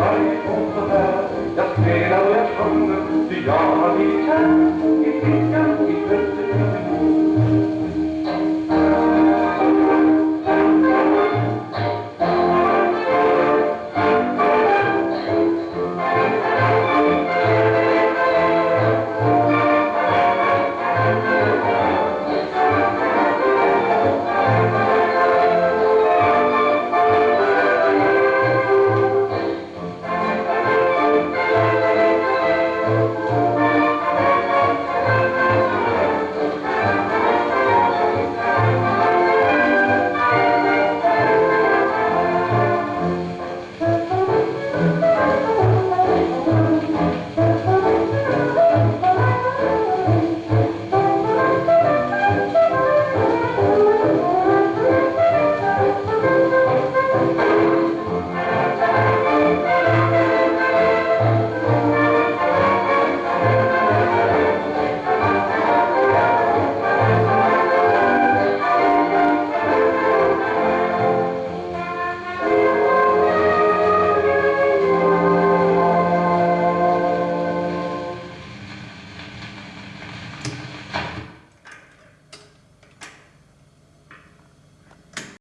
viskar varje ton så där, Jag spelar och jag sjunger, ty jag har blivit kär i flickan